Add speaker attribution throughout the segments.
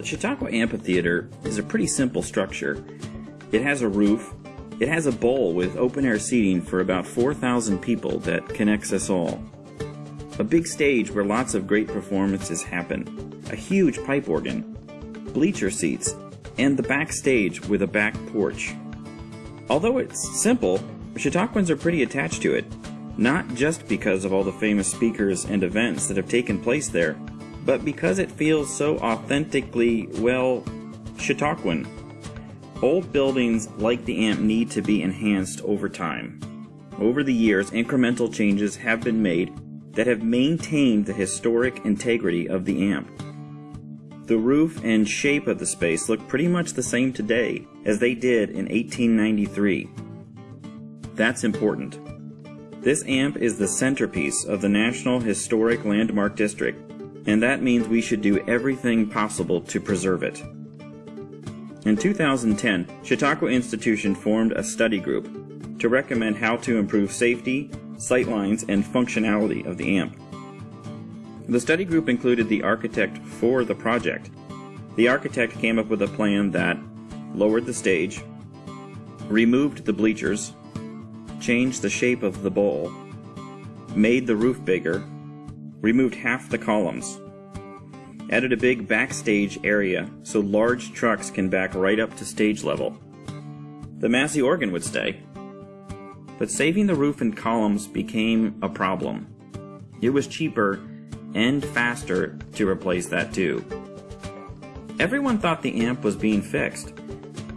Speaker 1: The Chautauqua Amphitheater is a pretty simple structure. It has a roof, it has a bowl with open air seating for about 4,000 people that connects us all. A big stage where lots of great performances happen, a huge pipe organ, bleacher seats, and the backstage with a back porch. Although it's simple, Chautauquans are pretty attached to it, not just because of all the famous speakers and events that have taken place there, but because it feels so authentically, well, Chautauquan. Old buildings like the AMP need to be enhanced over time. Over the years, incremental changes have been made that have maintained the historic integrity of the AMP. The roof and shape of the space look pretty much the same today as they did in 1893. That's important. This AMP is the centerpiece of the National Historic Landmark District, and that means we should do everything possible to preserve it. In 2010, Chautauqua Institution formed a study group to recommend how to improve safety, sightlines, and functionality of the AMP. The study group included the architect for the project. The architect came up with a plan that lowered the stage, removed the bleachers, changed the shape of the bowl, made the roof bigger, removed half the columns, added a big backstage area so large trucks can back right up to stage level. The Massey organ would stay. But saving the roof and columns became a problem. It was cheaper and faster to replace that too. Everyone thought the amp was being fixed.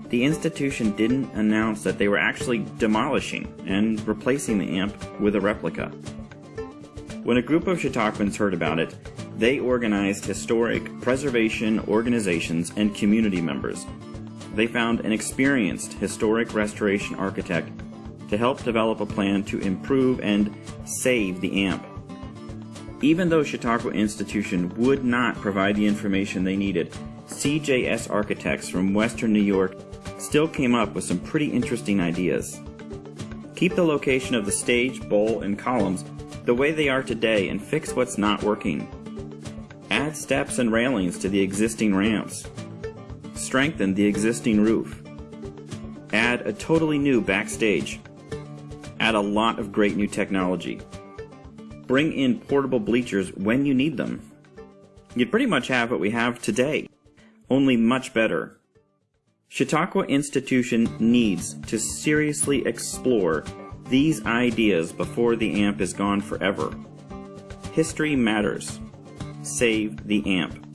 Speaker 1: The institution didn't announce that they were actually demolishing and replacing the amp with a replica. When a group of Chautauquans heard about it, they organized historic preservation organizations and community members. They found an experienced historic restoration architect to help develop a plan to improve and save the amp. Even though Chautauqua Institution would not provide the information they needed, CJS architects from Western New York still came up with some pretty interesting ideas. Keep the location of the stage, bowl, and columns the way they are today and fix what's not working. Add steps and railings to the existing ramps. Strengthen the existing roof. Add a totally new backstage. Add a lot of great new technology bring in portable bleachers when you need them. You pretty much have what we have today, only much better. Chautauqua Institution needs to seriously explore these ideas before the AMP is gone forever. History matters. Save the AMP.